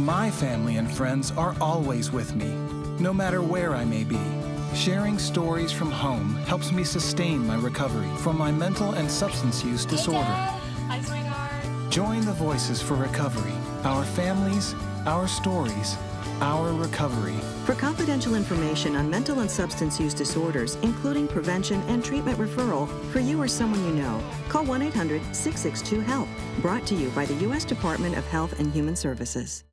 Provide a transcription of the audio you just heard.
My family and friends are always with me, no matter where I may be. Sharing stories from home helps me sustain my recovery from my mental and substance use disorder. Hi, sweetheart. Join the Voices for Recovery, our families, our stories, our recovery. For confidential information on mental and substance use disorders, including prevention and treatment referral for you or someone you know, call 1 800 662 HELP. Brought to you by the U.S. Department of Health and Human Services.